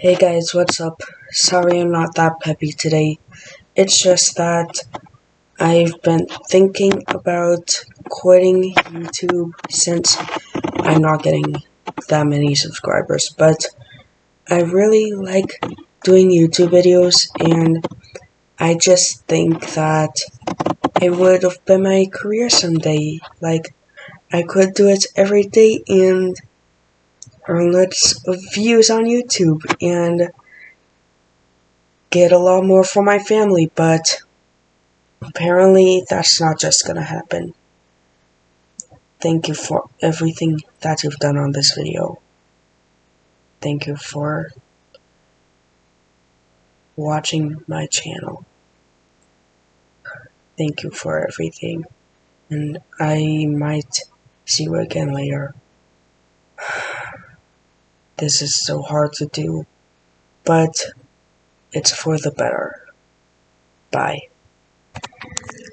Hey guys, what's up? Sorry I'm not that peppy today. It's just that I've been thinking about quitting YouTube since I'm not getting that many subscribers, but I really like doing YouTube videos and I just think that it would have been my career someday. Like, I could do it every day and earn lots of views on YouTube and get a lot more for my family, but apparently that's not just gonna happen. Thank you for everything that you've done on this video. Thank you for watching my channel. Thank you for everything. And I might see you again later. This is so hard to do, but it's for the better. Bye.